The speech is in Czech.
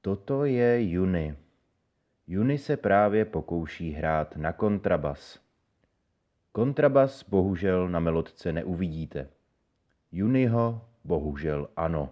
Toto je Juni. Juni se právě pokouší hrát na kontrabas. Kontrabas bohužel na melodce neuvidíte. Juniho bohužel ano.